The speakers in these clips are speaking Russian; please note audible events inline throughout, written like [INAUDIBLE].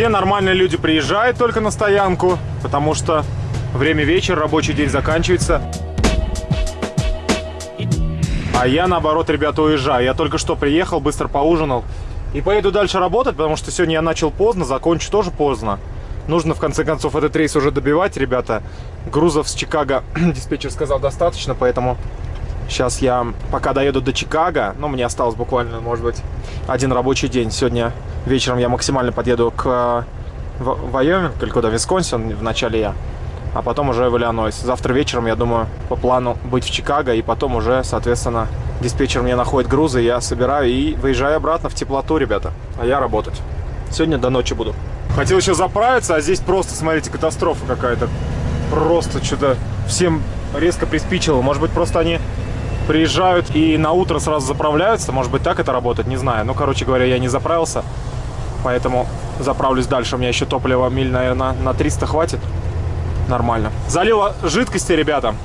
Все нормальные люди приезжают только на стоянку, потому что время вечера, рабочий день заканчивается. А я, наоборот, ребята, уезжаю. Я только что приехал, быстро поужинал. И поеду дальше работать, потому что сегодня я начал поздно, закончу тоже поздно. Нужно, в конце концов, этот рейс уже добивать, ребята. Грузов с Чикаго [CLEARS THROAT] диспетчер сказал достаточно, поэтому сейчас я пока доеду до Чикаго, ну, мне осталось буквально, может быть, один рабочий день. Сегодня вечером я максимально подъеду к Вайоминг, или куда, Висконсин, в начале я а потом уже в Иллинойс. Завтра вечером, я думаю, по плану быть в Чикаго, и потом уже, соответственно, диспетчер мне находит грузы, я собираю и выезжаю обратно в теплоту, ребята. А я работать. Сегодня до ночи буду. Хотел еще заправиться, а здесь просто, смотрите, катастрофа какая-то. Просто что-то всем резко приспичило. Может быть, просто они приезжают и на утро сразу заправляются. Может быть, так это работает, не знаю. Ну, короче говоря, я не заправился, поэтому заправлюсь дальше. У меня еще топлива миль, наверное, на 300 хватит нормально. Залила жидкости, ребята,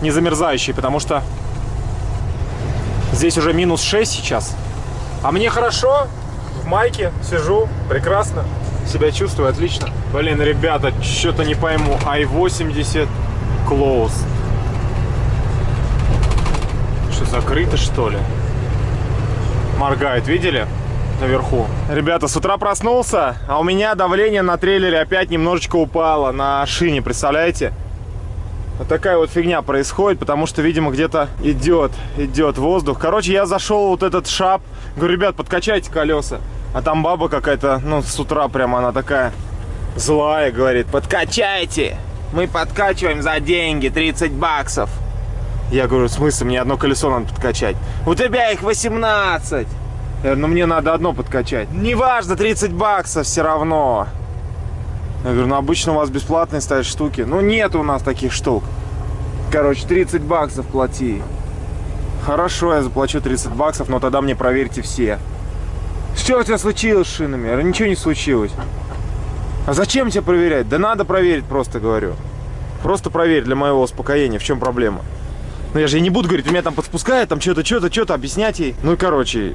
не замерзающие, потому что здесь уже минус 6 сейчас. А мне хорошо, в майке сижу, прекрасно, себя чувствую отлично. Блин, ребята, что-то не пойму, i80 close. Что, закрыто что ли? Моргает, видели? наверху. Ребята, с утра проснулся, а у меня давление на трейлере опять немножечко упало на шине, представляете? Вот такая вот фигня происходит, потому что, видимо, где-то идет, идет воздух. Короче, я зашел вот этот шап, говорю, ребят, подкачайте колеса. А там баба какая-то, ну, с утра прямо она такая злая, говорит, подкачайте. Мы подкачиваем за деньги, 30 баксов. Я говорю, в смысле, мне одно колесо надо подкачать. У тебя их 18. Я говорю, ну мне надо одно подкачать. Неважно, 30 баксов все равно. Я говорю, ну обычно у вас бесплатные стоят штуки. Ну нет у нас таких штук. Короче, 30 баксов плати. Хорошо, я заплачу 30 баксов, но тогда мне проверьте все. Что у тебя случилось с шинами? Ничего не случилось. А зачем тебя проверять? Да надо проверить, просто говорю. Просто проверь для моего успокоения, в чем проблема. Ну я же не буду говорить, меня там подспускает, там что-то, что-то, что-то, объяснять ей. Ну короче,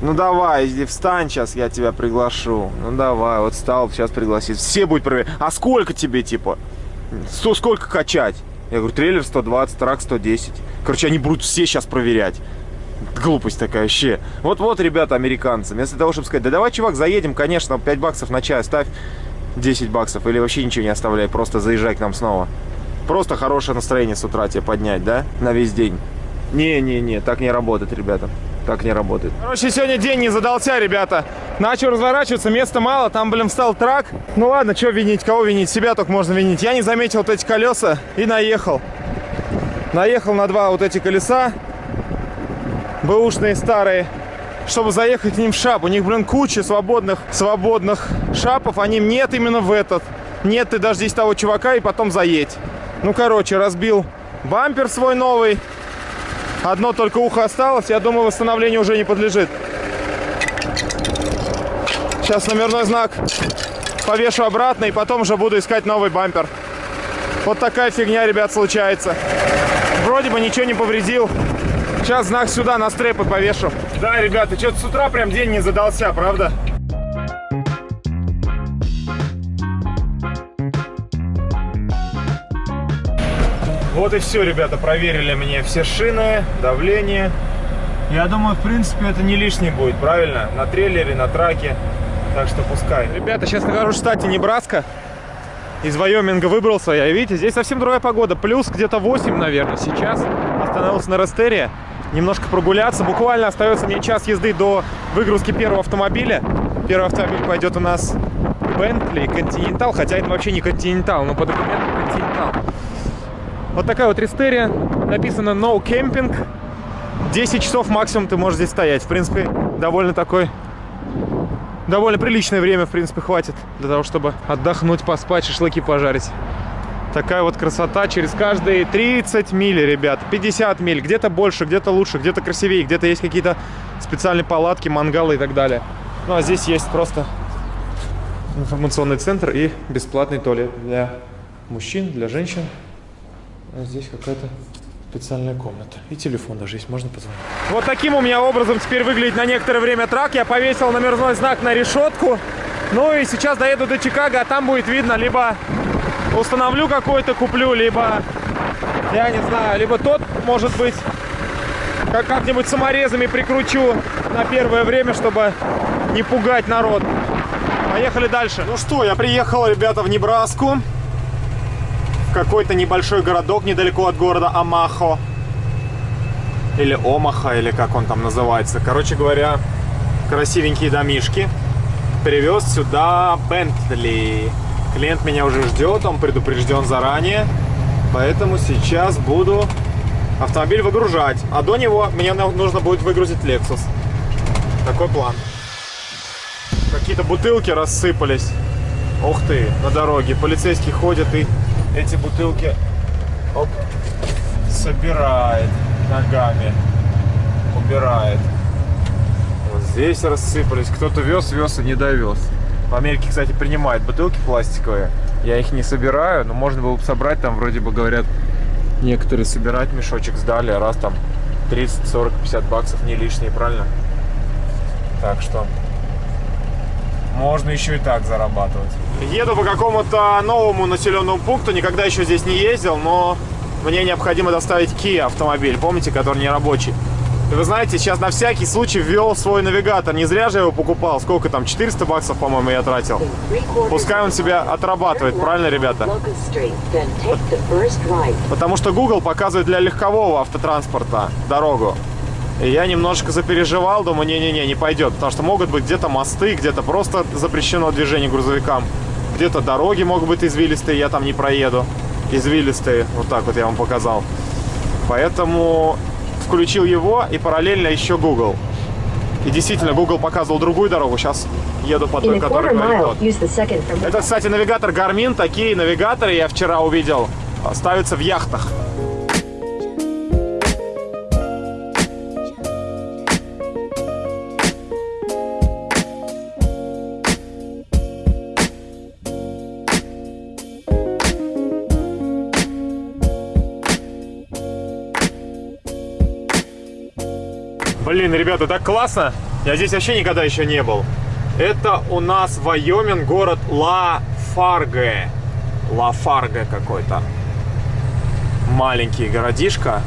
ну давай, иди встань, сейчас я тебя приглашу. Ну давай, вот встал, сейчас пригласить. Все будет проверять. А сколько тебе, типа? Сто, сколько качать? Я говорю, трейлер 120, трак 110. Короче, они будут все сейчас проверять. Глупость такая вообще. Вот-вот, ребята, американцы, вместо того, чтобы сказать, да давай, чувак, заедем, конечно, 5 баксов на чай ставь, 10 баксов, или вообще ничего не оставляй, просто заезжай к нам снова. Просто хорошее настроение с утра тебе поднять, да, на весь день. Не-не-не, так не работает, ребята так не работает. Короче, сегодня день не задался, ребята. Начал разворачиваться, места мало, там, блин, встал трак. Ну ладно, что винить, кого винить? Себя только можно винить. Я не заметил вот эти колеса и наехал. Наехал на два вот эти колеса. Бэушные старые. Чтобы заехать к ним в шап. У них, блин, куча свободных, свободных шапов. А ним нет именно в этот. Нет, ты дождись того чувака и потом заедь. Ну, короче, разбил бампер свой новый. Одно только ухо осталось. Я думаю, восстановлению уже не подлежит. Сейчас номерной знак повешу обратно и потом уже буду искать новый бампер. Вот такая фигня, ребят, случается. Вроде бы ничего не повредил. Сейчас знак сюда на стрепы повешу. Да, ребята, что-то с утра прям день не задался, правда? Вот и все, ребята, проверили мне все шины, давление. Я думаю, в принципе, это не лишний будет, правильно? На трейлере, на траке. Так что пускай. Ребята, сейчас нахожусь в штате Небраска. Из Вайоминга выбрался я. Видите, здесь совсем другая погода. Плюс где-то 8, наверное, сейчас. Остановился на Растере. Немножко прогуляться. Буквально остается мне час езды до выгрузки первого автомобиля. Первый автомобиль пойдет у нас Bentley Continental. Хотя это вообще не Continental, но по документам Continental. Вот такая вот рестерия. Написано No Camping. 10 часов максимум ты можешь здесь стоять. В принципе, довольно такой... Довольно приличное время, в принципе, хватит для того, чтобы отдохнуть, поспать, шашлыки пожарить. Такая вот красота через каждые 30 миль, ребят. 50 миль. Где-то больше, где-то лучше, где-то красивее, где-то есть какие-то специальные палатки, мангалы и так далее. Ну, а здесь есть просто информационный центр и бесплатный туалет для мужчин, для женщин. А здесь какая-то специальная комната. И телефон даже есть, можно позвонить. Вот таким у меня образом теперь выглядит на некоторое время трак. Я повесил номерной знак на решетку. Ну и сейчас доеду до Чикаго, а там будет видно, либо установлю какой-то, куплю, либо, я не знаю, либо тот, может быть, как как-нибудь саморезами прикручу на первое время, чтобы не пугать народ. Поехали дальше. Ну что, я приехал, ребята, в Небраску. Какой-то небольшой городок недалеко от города Амахо. Или Омаха, или как он там называется. Короче говоря, красивенькие домишки. Привез сюда Бентли. Клиент меня уже ждет, он предупрежден заранее. Поэтому сейчас буду автомобиль выгружать. А до него мне нужно будет выгрузить Lexus. Такой план. Какие-то бутылки рассыпались. Ух ты, на дороге. Полицейский ходит и эти бутылки оп, собирает ногами. Убирает. Вот здесь рассыпались. Кто-то вез, вез и не довез. В Америке, кстати, принимают бутылки пластиковые. Я их не собираю, но можно было бы собрать. Там вроде бы говорят, некоторые собирать мешочек сдали, а раз там 30, 40, 50 баксов не лишние, правильно? Так что можно еще и так зарабатывать. Еду по какому-то новому населенному пункту, никогда еще здесь не ездил, но мне необходимо доставить Kia автомобиль, помните, который не рабочий. Вы знаете, сейчас на всякий случай ввел свой навигатор. Не зря же его покупал. Сколько там? 400 баксов, по-моему, я тратил. Пускай он себя отрабатывает, правильно, ребята? Потому что Google показывает для легкового автотранспорта дорогу. И я немножко запереживал, думаю, не-не-не, не пойдет. Потому что могут быть где-то мосты, где-то просто запрещено движение грузовикам. Где-то дороги могут быть извилистые, я там не проеду. Извилистые, вот так вот я вам показал. Поэтому включил его и параллельно еще Google. И действительно, Google показывал другую дорогу. Сейчас еду по той, которая говорит Это, кстати, навигатор Garmin. Такие навигаторы я вчера увидел. Ставятся в яхтах. Блин, ребята, так классно. Я здесь вообще никогда еще не был. Это у нас Вайоминг, город Ла-Фарге. Ла-Фарге какой-то. Маленький городишко.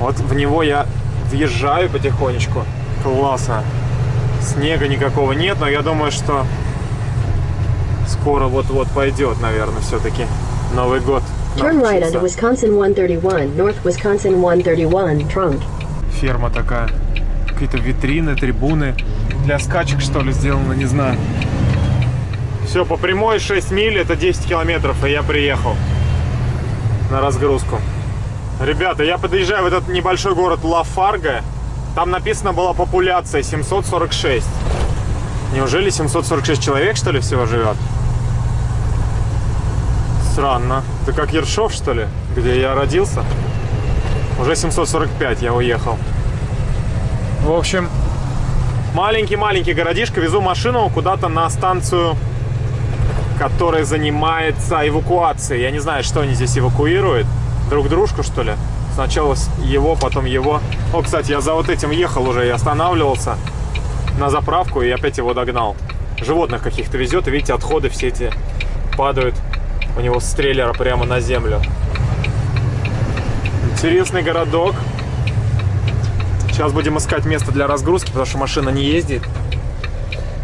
Вот в него я въезжаю потихонечку. Классно. Снега никакого нет, но я думаю, что скоро вот-вот пойдет, наверное, все-таки Новый год. Turn right onto Wisconsin 131, North Wisconsin 131, Trunk. Ферма такая какие-то витрины, трибуны. Для скачек, что ли, сделано, не знаю. Все, по прямой 6 миль, это 10 километров, и я приехал на разгрузку. Ребята, я подъезжаю в этот небольшой город Ла-Фарго. Там написано была популяция 746. Неужели 746 человек, что ли, всего живет? Странно. Это как Ершов, что ли, где я родился? Уже 745 я уехал. В общем, маленький-маленький городишко. Везу машину куда-то на станцию, которая занимается эвакуацией. Я не знаю, что они здесь эвакуируют. Друг дружку, что ли? Сначала его, потом его. О, кстати, я за вот этим ехал уже и останавливался на заправку и опять его догнал. Животных каких-то везет, видите, отходы все эти падают у него с трейлера прямо на землю. Интересный городок. Сейчас будем искать место для разгрузки, потому что машина не ездит.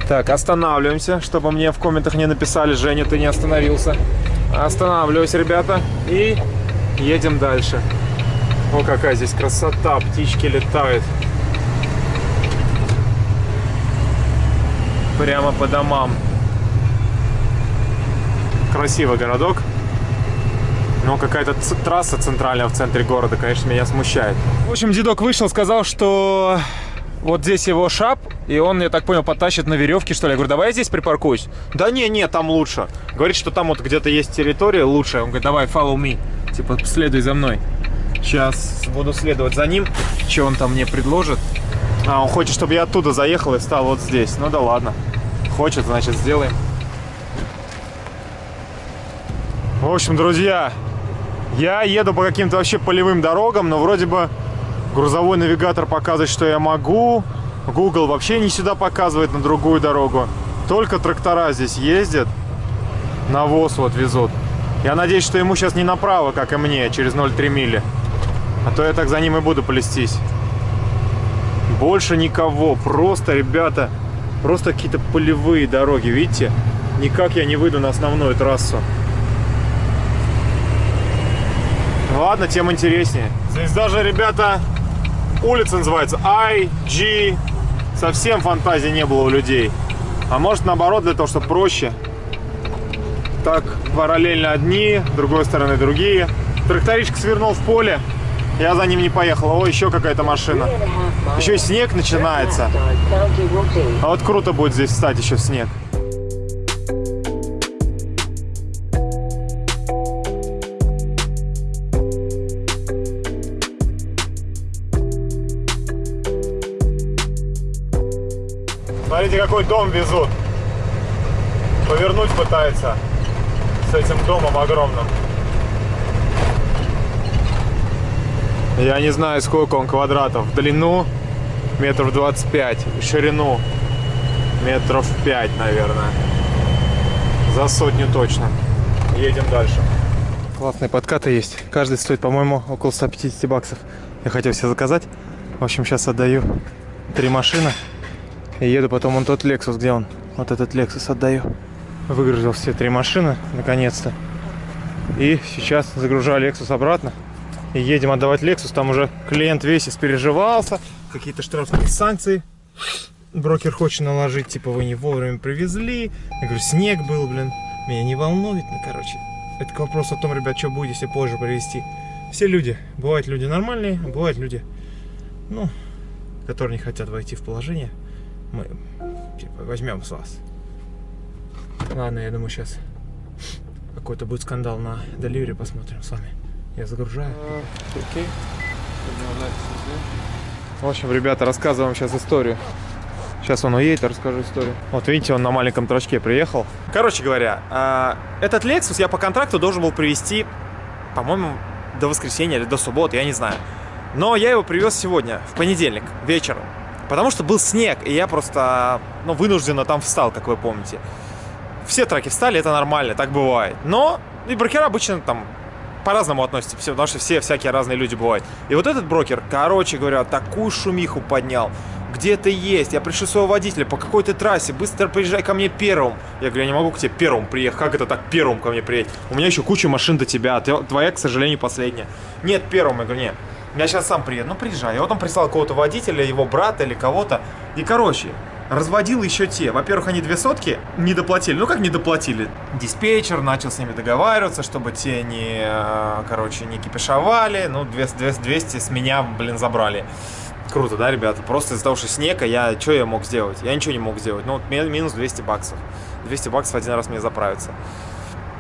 Так, останавливаемся, чтобы мне в комментах не написали, Женя, ты не остановился. Останавливаюсь, ребята, и едем дальше. О, какая здесь красота, птички летают. Прямо по домам. Красивый городок. Но какая-то трасса центральная в центре города, конечно, меня смущает. В общем, дедок вышел, сказал, что вот здесь его шап, и он, я так понял, потащит на веревке, что ли. Я говорю, давай я здесь припаркуюсь. Да не, не, там лучше. Говорит, что там вот где-то есть территория лучше. Он говорит, давай, follow me. Типа, следуй за мной. Сейчас буду следовать за ним. Что он там мне предложит? А, он хочет, чтобы я оттуда заехал и стал вот здесь. Ну да ладно. Хочет, значит, сделаем. В общем, друзья, я еду по каким-то вообще полевым дорогам, но вроде бы грузовой навигатор показывает, что я могу. Google вообще не сюда показывает, на другую дорогу. Только трактора здесь ездят, навоз вот везут. Я надеюсь, что ему сейчас не направо, как и мне, через 0,3 мили. А то я так за ним и буду плестись. Больше никого. Просто, ребята, просто какие-то полевые дороги, видите? Никак я не выйду на основную трассу. Ладно, тем интереснее. Здесь даже, ребята, улица называется IG. Совсем фантазии не было у людей. А может, наоборот, для того, чтобы проще. Так, параллельно одни, с другой стороны другие. Тракторичка свернул в поле. Я за ним не поехал. О, еще какая-то машина. Еще и снег начинается. А вот круто будет здесь встать еще в снег. Смотрите, какой дом везут. Повернуть пытается с этим домом огромным. Я не знаю, сколько он квадратов. В длину метров 25, в ширину метров 5, наверное. За сотню точно. Едем дальше. Классные подкаты есть. Каждый стоит, по-моему, около 150 баксов. Я хотел все заказать. В общем, сейчас отдаю три машины. И еду потом он тот Lexus, где он? Вот этот Lexus отдаю. Выгрузил все три машины, наконец-то. И сейчас загружаю Lexus обратно. И едем отдавать Lexus. Там уже клиент весь испереживался. Какие-то штрафные санкции. Брокер хочет наложить, типа, вы не вовремя привезли. Я говорю, снег был, блин. Меня не волнует, ну, короче. Это к вопросу о том, ребят, что будет, если позже привезти. Все люди. Бывают люди нормальные, бывают люди, ну, которые не хотят войти в положение. Мы, типа, возьмем с вас. Ладно, я думаю, сейчас какой-то будет скандал на деливере, посмотрим с вами. Я загружаю. Okay. В общем, ребята, рассказываю вам сейчас историю. Сейчас он уедет, расскажу историю. Вот видите, он на маленьком трачке приехал. Короче говоря, а, этот Lexus я по контракту должен был привезти, по-моему, до воскресенья или до субботы, я не знаю. Но я его привез сегодня, в понедельник, вечером. Потому что был снег, и я просто, ну, вынужденно там встал, как вы помните. Все траки встали, это нормально, так бывает. Но и брокера обычно там по-разному относятся, потому что все всякие разные люди бывают. И вот этот брокер, короче говоря, такую шумиху поднял. Где ты есть? Я пришлю своего водителя по какой-то трассе. Быстро приезжай ко мне первым. Я говорю, я не могу к тебе первым приехать. Как это так первым ко мне приедет? У меня еще куча машин до тебя. Твоя, к сожалению, последняя. Нет, первым. Я говорю, нет. Я сейчас сам приеду. Ну, приезжай. Я вот он прислал какого-то водителя, его брата или кого-то. И, короче, разводил еще те. Во-первых, они две сотки не доплатили. Ну, как не доплатили? Диспетчер начал с ними договариваться, чтобы те не, э, короче, не кипишовали. Ну, 200, 200 с меня, блин, забрали. Круто, да, ребята? Просто из-за того, что снег, а я, что я мог сделать? Я ничего не мог сделать. Ну, вот минус 200 баксов. 200 баксов один раз мне заправиться.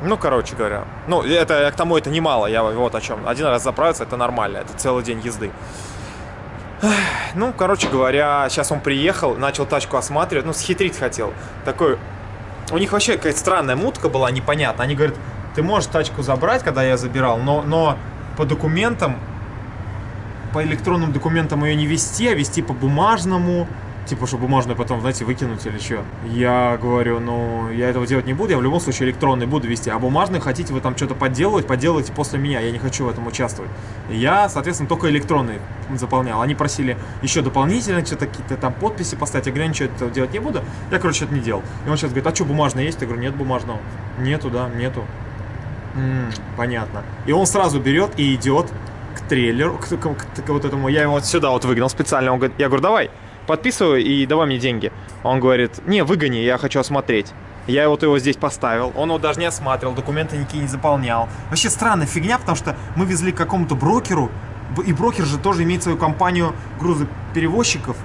Ну, короче говоря. Ну, это к тому это немало. Я вот о чем. Один раз заправиться, это нормально. Это целый день езды. Ну, короче говоря, сейчас он приехал, начал тачку осматривать, ну, схитрить хотел. Такой, у них вообще какая-то странная мутка была, непонятно. Они говорят, ты можешь тачку забрать, когда я забирал, но, но по документам, по электронным документам ее не вести, а вести по бумажному. Типа, что бумажную потом, знаете, выкинуть или что. Я говорю, ну, я этого делать не буду, я в любом случае электронный буду вести. А бумажный хотите вы там что-то подделывать, подделывайте после меня, я не хочу в этом участвовать. Я, соответственно, только электронный заполнял. Они просили еще дополнительно что-то, какие-то там подписи поставить. Я говорю, ничего этого делать не буду. Я, короче, это не делал. И он сейчас говорит, а что, бумажный есть? Я говорю, нет бумажного. Нету, да, нету. М -м, понятно. И он сразу берет и идет к трейлеру, к, к, к, к вот этому. Я его вот сюда вот выгнал специально. Он говорит, я говорю, давай подписываю и давай мне деньги. Он говорит, не, выгони, я хочу осмотреть. Я вот его здесь поставил, он его даже не осматривал, документы никакие не заполнял. Вообще странная фигня, потому что мы везли к какому-то брокеру, и брокер же тоже имеет свою компанию грузоперевозчиков,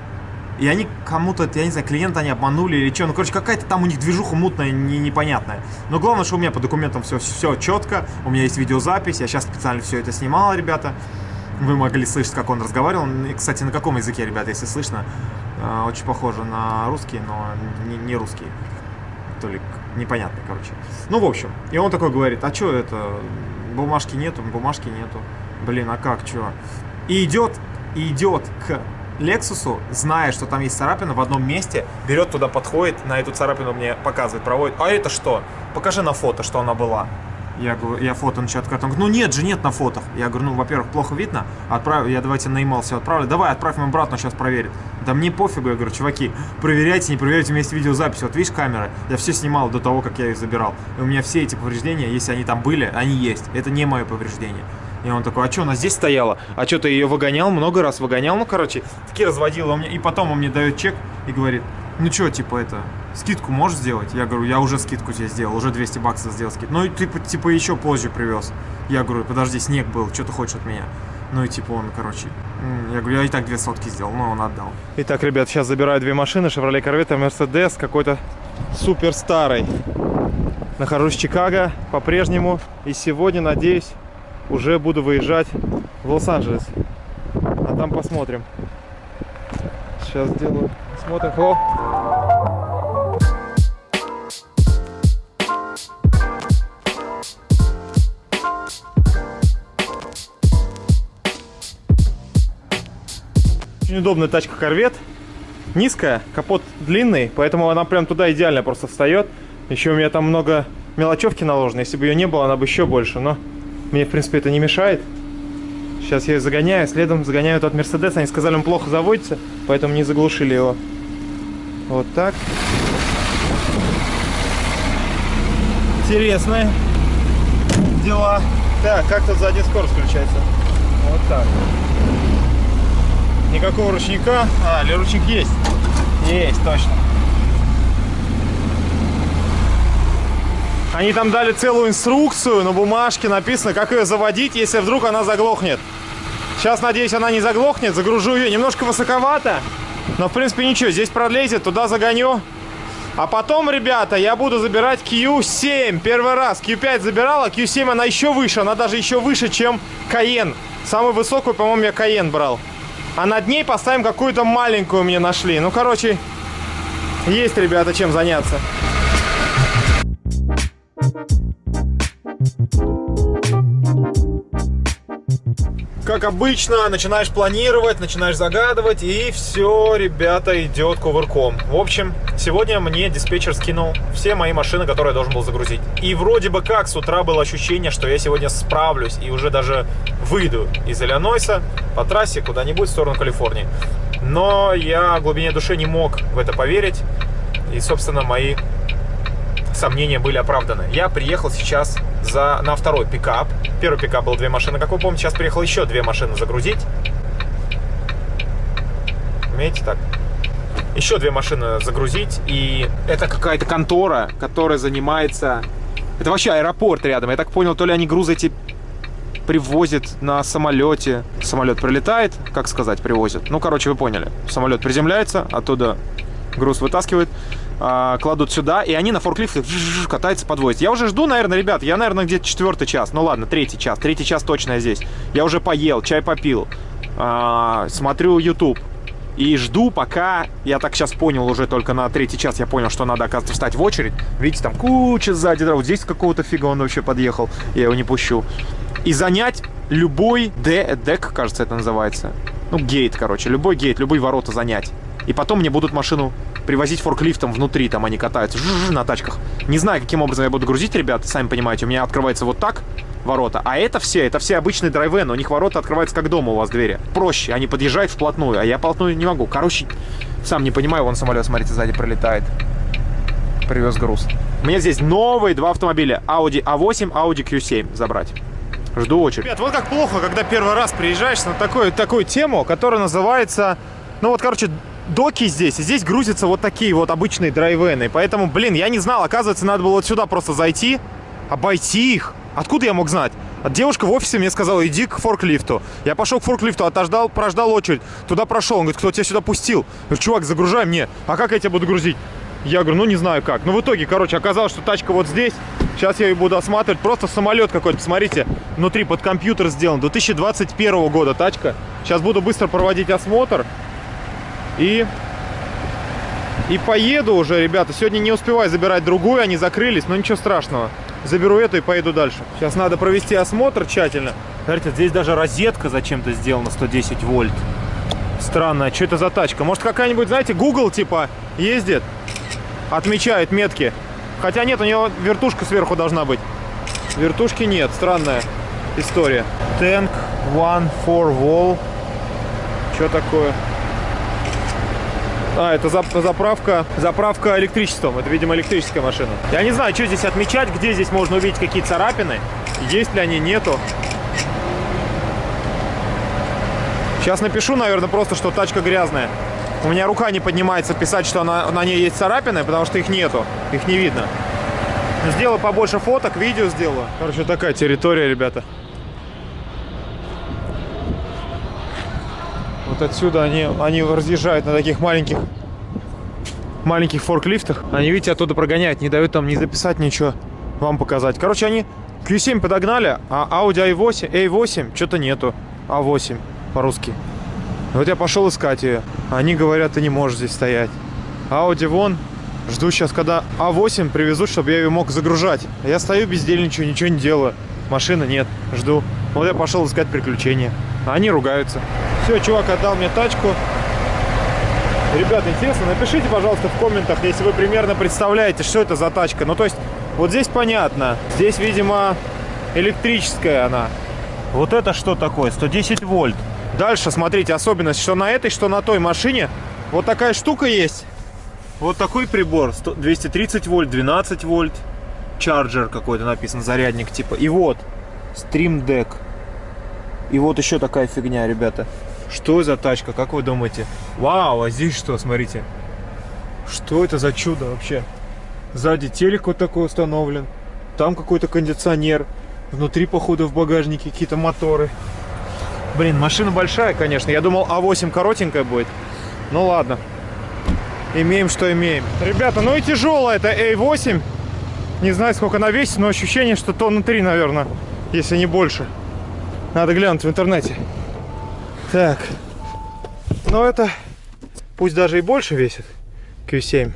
и они кому-то, я не знаю, клиента они обманули или что. Ну, короче, какая-то там у них движуха мутная, не, непонятная. Но главное, что у меня по документам все, все четко. У меня есть видеозапись. Я сейчас специально все это снимал, ребята. Вы могли слышать, как он разговаривал. И, кстати, на каком языке, ребята, если слышно? Э, очень похоже на русский, но не, не русский. То ли непонятный, короче. Ну, в общем. И он такой говорит, а что это? Бумажки нету, бумажки нету. Блин, а как, что? И идет, и идет к Лексусу, зная, что там есть царапина в одном месте, берет туда, подходит, на эту царапину мне показывает, проводит. А это что? Покажи на фото, что она была. Я говорю, я фото начал открывать. Он говорит, ну нет же, нет на фотах. Я говорю, ну, во-первых, плохо видно. Отправь, я давайте на email все отправлю. Давай, отправь моему брату, сейчас проверит. Да мне пофигу, я говорю, чуваки, проверяйте, не проверяйте, у меня есть видеозапись. Вот видишь камеры, я все снимал до того, как я их забирал. И у меня все эти повреждения, если они там были, они есть. Это не мое повреждение. И он такой, а что, она здесь стояла? А что, ты ее выгонял, много раз выгонял? Ну, короче, таки разводил. Он мне... И потом он мне дает чек и говорит, ну что, типа это, скидку можешь сделать? Я говорю, я уже скидку тебе сделал, уже 200 баксов сделал скидку. Ну, и типа, типа еще позже привез. Я говорю, подожди, снег был, что ты хочешь от меня? Ну и типа он, короче, я говорю, я и так две сотки сделал, но он отдал. Итак, ребят, сейчас забираю две машины, Chevrolet Corvette, Mercedes, какой-то супер старый. Нахожусь в Чикаго по-прежнему, и сегодня, надеюсь, уже буду выезжать в Лос-Анджелес. А там посмотрим. Сейчас сделаю. Смотрим. О! Очень удобная тачка Корвет. Низкая, капот длинный, поэтому она прям туда идеально просто встает. Еще у меня там много мелочевки наложено. Если бы ее не было, она бы еще больше. Но мне, в принципе, это не мешает. Сейчас я ее загоняю, следом загоняю тот Мерседес. Они сказали, он плохо заводится, поэтому не заглушили его. Вот так. Интересные дела. Так, как тут задняя скорость включается? Вот так. Никакого ручника. А, или ручник есть? Есть, точно. Они там дали целую инструкцию, на бумажке написано, как ее заводить, если вдруг она заглохнет. Сейчас, надеюсь, она не заглохнет. Загружу ее. Немножко высоковато. Но, в принципе, ничего. Здесь пролезет, туда загоню. А потом, ребята, я буду забирать Q7. Первый раз Q5 забирала. Q7 она еще выше. Она даже еще выше, чем Cayenne. Самую высокую, по-моему, я Cayenne брал. А над ней поставим какую-то маленькую мне нашли. Ну, короче, есть, ребята, чем заняться. Как обычно, начинаешь планировать, начинаешь загадывать, и все, ребята, идет кувырком. В общем, сегодня мне диспетчер скинул все мои машины, которые я должен был загрузить. И вроде бы как с утра было ощущение, что я сегодня справлюсь и уже даже выйду из Иллинойса по трассе куда-нибудь в сторону Калифорнии. Но я в глубине души не мог в это поверить. И, собственно, мои сомнения были оправданы. Я приехал сейчас за, на второй пикап. Первый пикап был две машины, как вы помните. Сейчас приехал еще две машины загрузить. Умеете так? Еще две машины загрузить. И это какая-то контора, которая занимается... Это вообще аэропорт рядом. Я так понял, то ли они грузы эти привозят на самолете. Самолет прилетает, как сказать, привозят. Ну, короче, вы поняли. Самолет приземляется, оттуда груз вытаскивает а, кладут сюда, и они на форклифтах катаются, подвозят. Я уже жду, наверное, ребят, я, наверное, где-то четвертый час. Ну ладно, третий час. Третий час точно я здесь. Я уже поел, чай попил. А, смотрю YouTube. И жду, пока, я так сейчас понял уже только на третий час, я понял, что надо, оказывается, встать в очередь. Видите, там куча сзади, вот здесь какого-то фига он вообще подъехал, я его не пущу. И занять любой дек, кажется, это называется. Ну, гейт, короче, любой гейт, любые ворота занять. И потом мне будут машину привозить форклифтом внутри, там они катаются на тачках. Не знаю, каким образом я буду грузить, ребят, сами понимаете, у меня открывается вот так ворота, а это все, это все обычные драйвены, у них ворота открываются как дома у вас двери. Проще, они подъезжают вплотную, а я вплотную не могу. Короче, сам не понимаю, вон самолет, смотрите, сзади пролетает. Привез груз. У меня здесь новые два автомобиля, Audi A8, Audi Q7 забрать. Жду очередь. Ребят, вот как плохо, когда первый раз приезжаешь на такую, такую тему, которая называется, ну вот, короче, доки здесь, и здесь грузятся вот такие вот обычные драйвены. Поэтому, блин, я не знал, оказывается, надо было вот сюда просто зайти, обойти их. Откуда я мог знать? Девушка в офисе мне сказала, иди к форклифту. Я пошел к форклифту, отождал, прождал очередь. Туда прошел. Он говорит, кто тебя сюда пустил? Я говорю, чувак, загружай мне. А как я тебя буду грузить? Я говорю, ну не знаю как. Ну в итоге, короче, оказалось, что тачка вот здесь. Сейчас я ее буду осматривать. Просто самолет какой-то, посмотрите, внутри под компьютер сделан. 2021 года тачка. Сейчас буду быстро проводить осмотр. И... И поеду уже, ребята. Сегодня не успеваю забирать другую, они закрылись, но ничего страшного. Заберу эту и поеду дальше. Сейчас надо провести осмотр тщательно. Смотрите, здесь даже розетка зачем-то сделана 110 вольт. Странно, что это за тачка? Может какая-нибудь, знаете, Google типа ездит, отмечает метки. Хотя нет, у него вертушка сверху должна быть. Вертушки нет, странная история. Tank One for Wall. Что такое? А, это зап- заправка, заправка электричеством. Это, видимо, электрическая машина. Я не знаю, что здесь отмечать, где здесь можно увидеть какие царапины. Есть ли они, нету. Сейчас напишу, наверное, просто, что тачка грязная. У меня рука не поднимается писать, что она, на ней есть царапины, потому что их нету. Их не видно. Сделаю побольше фоток, видео сделаю. Короче, такая территория, ребята. Вот отсюда они, они разъезжают на таких маленьких маленьких форклифтах. Они, видите, оттуда прогоняют, не дают там не записать ничего, вам показать. Короче, они Q7 подогнали, а Audi A8, A8 что-то нету. A8 по-русски. Вот я пошел искать ее. Они говорят, ты не можешь здесь стоять. Audi вон. Жду сейчас, когда А8 привезут, чтобы я ее мог загружать. А Я стою бездельничаю, ничего не делаю. Машины нет. Жду. Вот я пошел искать приключения. А они ругаются. Все, чувак отдал мне тачку. Ребята, интересно, напишите, пожалуйста, в комментах, если вы примерно представляете, что это за тачка. Ну, то есть, вот здесь понятно. Здесь, видимо, электрическая она. Вот это что такое? 110 вольт. Дальше, смотрите, особенность, что на этой, что на той машине вот такая штука есть. Вот такой прибор. 100 230 вольт, 12 вольт. Чарджер какой-то написан, зарядник типа. И вот, Stream Deck. И вот еще такая фигня, ребята. Что за тачка, как вы думаете? Вау, а здесь что, смотрите. Что это за чудо вообще? Сзади телек вот такой установлен. Там какой-то кондиционер. Внутри, походу, в багажнике какие-то моторы. Блин, машина большая, конечно. Я думал, А8 коротенькая будет. Ну ладно. Имеем, что имеем. Ребята, ну и тяжелая это A8. Не знаю, сколько она весит, но ощущение, что тонны 3, наверное. Если не больше. Надо глянуть в интернете. Так. Ну это, пусть даже и больше весит, Q7.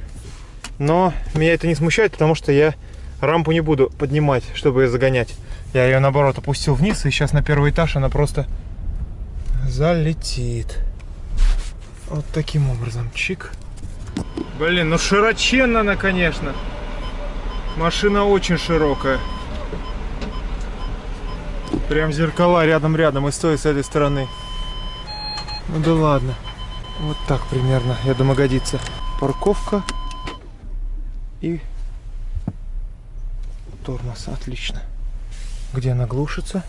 Но меня это не смущает, потому что я рампу не буду поднимать, чтобы ее загонять. Я ее, наоборот, опустил вниз, и сейчас на первый этаж она просто залетит. Вот таким образом. Чик. Блин, ну широченно она, конечно. Машина очень широкая. Прям зеркала рядом-рядом и стоит с этой стороны. Ну да ладно. Вот так примерно, я думаю, годится. Парковка и тормоз. Отлично. Где она глушится?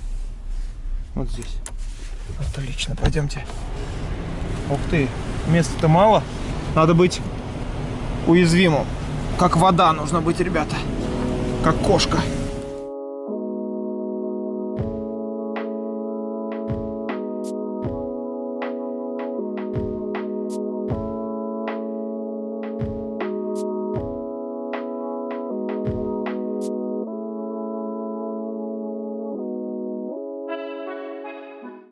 Вот здесь. Отлично, пойдемте. Ух ты, места-то мало. Надо быть уязвимым. Как вода нужно быть, ребята. Как кошка.